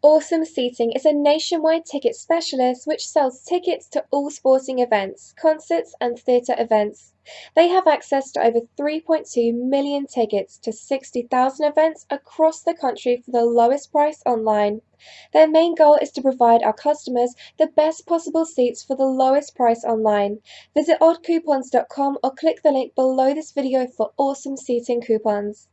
Awesome Seating is a nationwide ticket specialist which sells tickets to all sporting events, concerts, and theatre events. They have access to over 3.2 million tickets to 60,000 events across the country for the lowest price online. Their main goal is to provide our customers the best possible seats for the lowest price online. Visit oddcoupons.com or click the link below this video for awesome seating coupons.